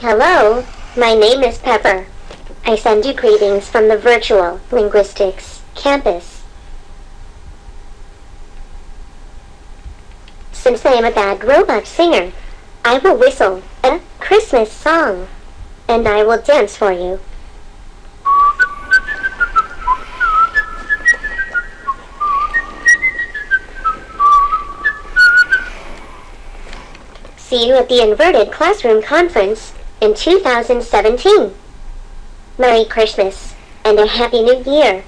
Hello, my name is Pepper. I send you greetings from the virtual linguistics campus. Since I am a bad robot singer, I will whistle a Christmas song, and I will dance for you. See you at the Inverted Classroom Conference in 2017. Merry Christmas and a Happy New Year.